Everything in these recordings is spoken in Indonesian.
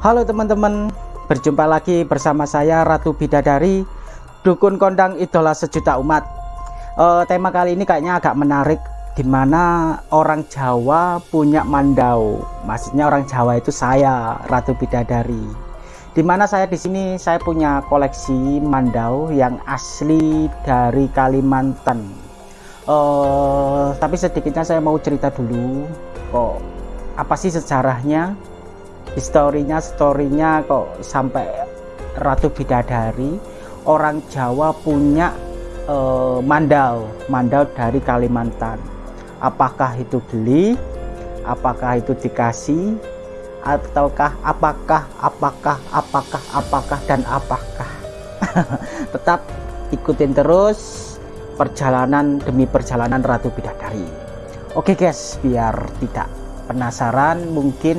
Halo teman-teman, berjumpa lagi bersama saya Ratu Bidadari, dukun kondang idola sejuta umat. Uh, tema kali ini kayaknya agak menarik, di mana orang Jawa punya mandau. Maksudnya orang Jawa itu saya, Ratu Bidadari. Di mana saya di sini saya punya koleksi mandau yang asli dari Kalimantan. Uh, tapi sedikitnya saya mau cerita dulu, kok apa sih sejarahnya historinya storynya kok sampai Ratu Bidadari orang Jawa punya eh, mandau mandau dari Kalimantan. Apakah itu beli apakah itu dikasih ataukah apakah apakah apakah apakah dan apakah? Tetap ikutin terus perjalanan demi perjalanan Ratu Bidadari. Oke guys biar tidak penasaran mungkin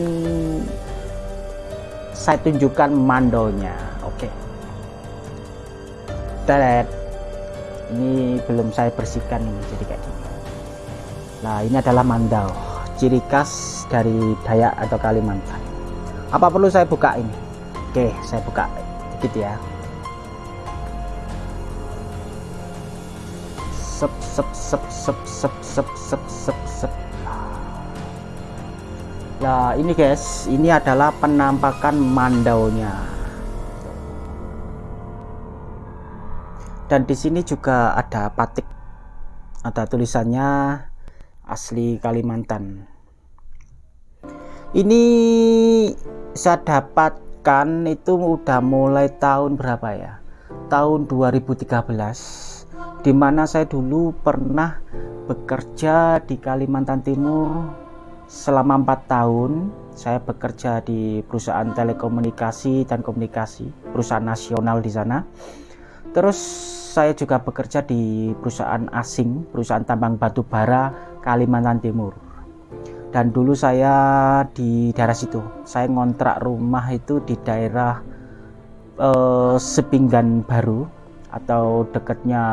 saya tunjukkan mandonya oke. Okay. ini belum saya bersihkan ini jadi kayak gini. Nah ini adalah mandau ciri khas dari Dayak atau Kalimantan. Apa perlu saya buka ini? Oke okay, saya buka dikit ya. Sep sep sep sep sep sep sep sep sep Nah ini guys ini adalah penampakan mandaunya. Dan di sini juga ada patik. Ada tulisannya asli Kalimantan. Ini saya dapatkan itu udah mulai tahun berapa ya? Tahun 2013 di mana saya dulu pernah bekerja di Kalimantan Timur selama empat tahun saya bekerja di perusahaan telekomunikasi dan komunikasi perusahaan nasional di sana. Terus saya juga bekerja di perusahaan asing perusahaan tambang batu bara Kalimantan Timur. Dan dulu saya di daerah situ. Saya ngontrak rumah itu di daerah eh, Sepinggan Baru atau dekatnya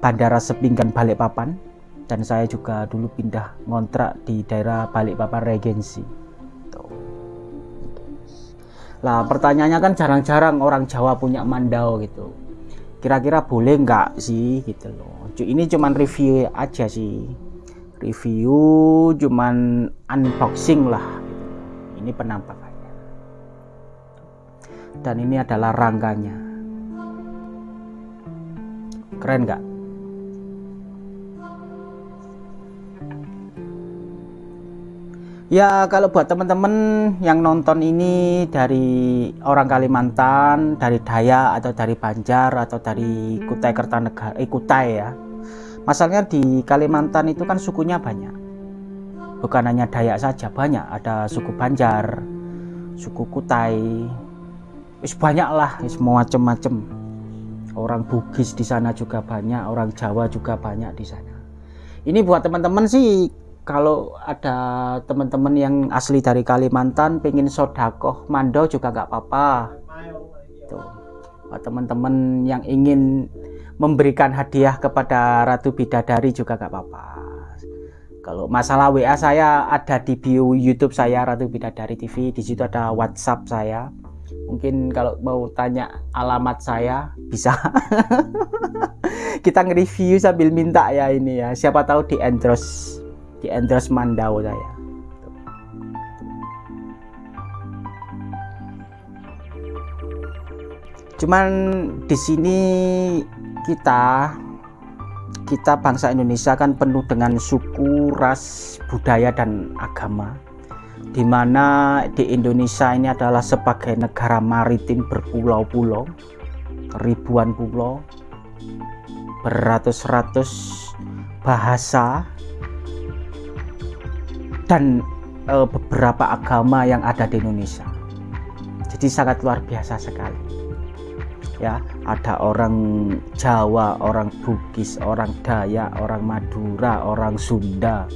Bandara Sepinggan Balikpapan dan saya juga dulu pindah ngontrak di daerah Balikpapan Regensi. Lah pertanyaannya kan jarang-jarang orang Jawa punya mandau gitu. Kira-kira boleh nggak sih gitu loh. Ini cuman review aja sih. Review cuman unboxing lah gitu. ini penampakannya. Dan ini adalah rangkanya keren nggak Ya kalau buat teman-teman yang nonton ini dari orang Kalimantan, dari Dayak atau dari Banjar atau dari Kutai Kertanegara, eh Kutai ya. Masalahnya di Kalimantan itu kan sukunya banyak. Bukan hanya Dayak saja, banyak. Ada suku Banjar, suku Kutai. Wis banyak lah, wis macam-macam. Orang Bugis di sana juga banyak, orang Jawa juga banyak di sana. Ini buat teman-teman sih kalau ada teman-teman yang asli dari Kalimantan pengen sodakoh mandau juga nggak apa-apa. Tuh. Teman-teman yang ingin memberikan hadiah kepada Ratu Bidadari juga nggak apa-apa. Kalau masalah WA saya ada di bio YouTube saya Ratu Bidadari TV di situ ada WhatsApp saya mungkin kalau mau tanya alamat saya bisa. Kita nge-review sambil minta ya ini ya. Siapa tahu di endorse di endorse Mandau saya. Cuman di sini kita kita bangsa Indonesia kan penuh dengan suku, ras, budaya dan agama di mana di Indonesia ini adalah sebagai negara maritim berpulau-pulau ribuan pulau beratus-ratus bahasa dan e, beberapa agama yang ada di Indonesia. Jadi sangat luar biasa sekali. Ya, ada orang Jawa, orang Bugis, orang Dayak, orang Madura, orang Sunda,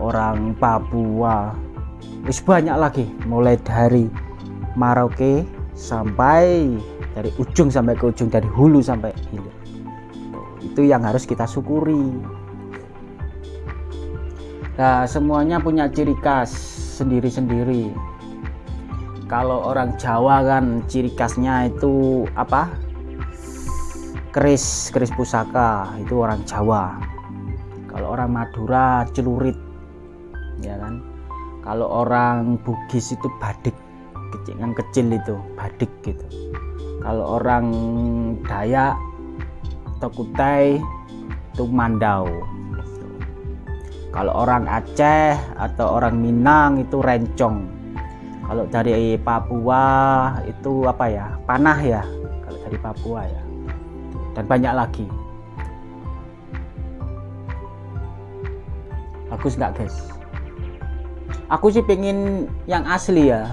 orang Papua. Wis banyak lagi mulai dari Maroke sampai dari ujung sampai ke ujung dari hulu sampai hilir. Itu yang harus kita syukuri. Nah, semuanya punya ciri khas sendiri-sendiri. kalau orang Jawa kan ciri khasnya itu apa keris keris pusaka itu orang Jawa kalau orang Madura celurit ya kan? Kalau orang Bugis itu badik kecil yang kecil itu badik gitu. Kalau orang Dayak atau Kutai itu mandau. Kalau orang Aceh atau orang Minang itu rencong. Kalau dari Papua itu apa ya? Panah ya kalau dari Papua ya. Dan banyak lagi. Bagus nggak guys aku sih pengen yang asli ya.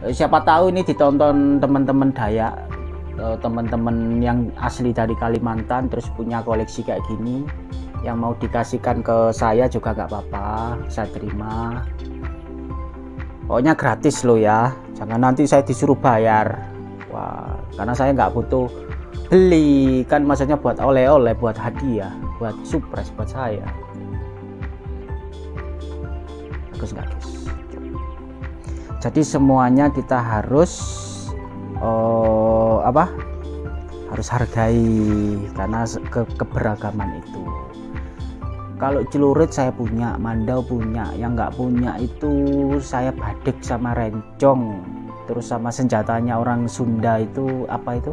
Siapa tahu ini ditonton teman-teman Dayak eh, teman-teman yang asli dari Kalimantan terus punya koleksi kayak gini yang mau dikasihkan ke saya juga nggak apa-apa saya terima. Pokoknya gratis loh ya. Jangan nanti saya disuruh bayar. Wah karena saya nggak butuh beli kan maksudnya buat oleh-oleh buat hadiah buat surprise buat saya guys jadi semuanya kita harus uh, apa? Harus hargai karena ke keberagaman itu. Kalau celurit saya punya mandau punya yang nggak punya itu saya badik sama rencong terus sama senjatanya orang Sunda itu apa itu?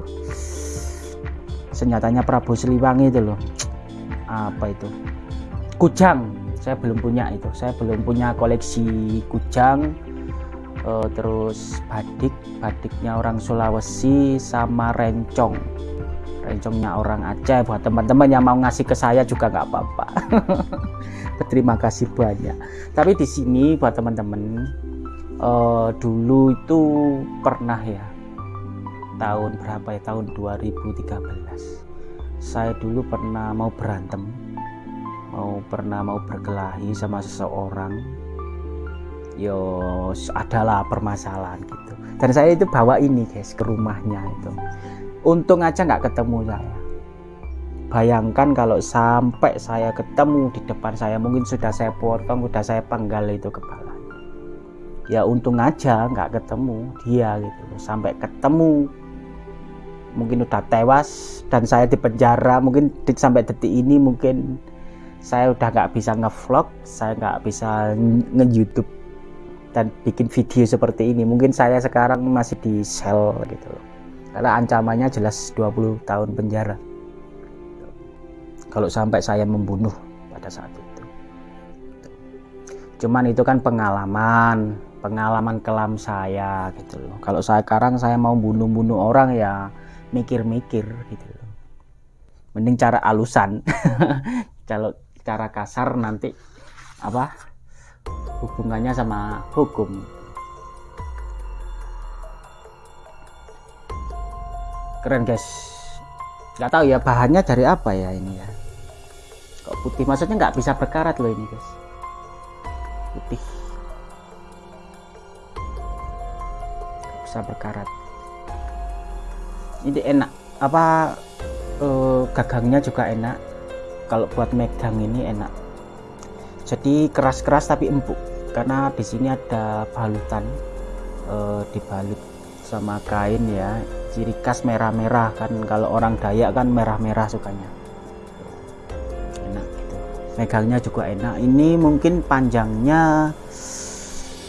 Senjatanya Prabu Siliwangi itu loh. Apa itu? Kujang saya belum punya itu. Saya belum punya koleksi kujang uh, terus badik badiknya orang Sulawesi sama rencong. Rencongnya orang Aceh. Buat teman-teman yang mau ngasih ke saya juga nggak apa-apa. Berterima kasih banyak. Tapi di sini buat teman-teman uh, dulu itu pernah ya. Tahun berapa ya? Tahun 2013 saya dulu pernah mau berantem pernah mau berkelahi sama seseorang yo adalah permasalahan gitu. Dan saya itu bawa ini guys ke rumahnya itu. Untung aja nggak ketemu saya. Bayangkan kalau sampai saya ketemu di depan saya mungkin sudah saya potong sudah saya penggal itu kepala. Ya untung aja nggak ketemu dia gitu sampai ketemu mungkin udah tewas dan saya di penjara mungkin sampai detik ini mungkin saya udah nggak bisa ngevlog saya nggak bisa nge-youtube dan bikin video seperti ini. Mungkin saya sekarang masih di sel gitu loh. Karena ancamannya jelas 20 tahun penjara. Kalau sampai saya membunuh pada saat itu. Cuman itu kan pengalaman pengalaman kelam saya gitu loh. Kalau saya sekarang saya mau bunuh-bunuh orang ya mikir-mikir gitu loh. Mending cara alusan. Kalau cara kasar nanti apa hubungannya sama hukum. Keren guys. Nggak tahu ya bahannya dari apa ya ini ya? Kok putih? Maksudnya nggak bisa berkarat loh ini guys. Putih. Gak bisa berkarat. Ini enak. Apa eh, gagangnya juga enak kalau buat megang ini enak. Jadi keras-keras tapi empuk. Karena di sini ada balutan eh, dibalut sama kain ya. Ciri khas merah-merah kan. Kalau orang Dayak kan merah-merah sukanya. Enak gitu. Megangnya juga enak. Ini mungkin panjangnya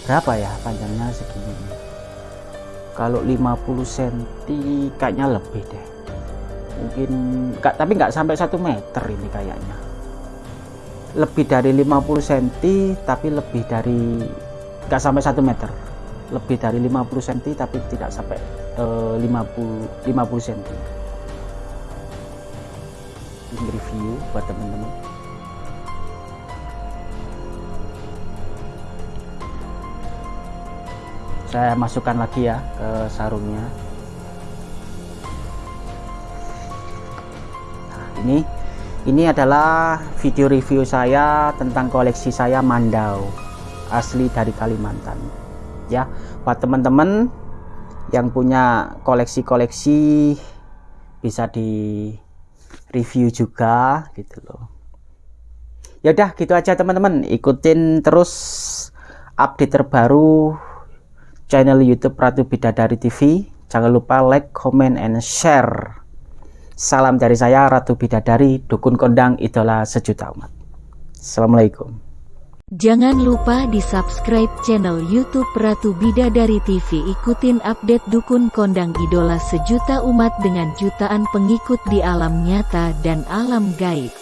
berapa ya? Panjangnya segini. Kalau 50 cm kayaknya lebih deh mungkin gak, tapi nggak sampai satu meter ini kayaknya. Lebih dari 50 cm tapi lebih dari nggak sampai satu meter. Lebih dari 50 cm tapi tidak sampai 50 50 cm ini review buat teman-teman. Saya masukkan lagi ya ke sarungnya ini ini adalah video review saya tentang koleksi saya mandau asli dari Kalimantan ya buat teman-teman yang punya koleksi-koleksi bisa di review juga gitu loh ya udah gitu aja teman-teman ikutin terus update terbaru channel YouTube Ratu Bidadari TV. Jangan lupa like, comment, and share. Salam dari saya Ratu Bidadari, dukun kondang idola sejuta umat. Assalamualaikum. Jangan lupa di subscribe channel YouTube Ratu Bidadari TV Ikutin update Dukun Kondang Idola Sejuta Umat dengan jutaan pengikut di alam nyata dan alam gaib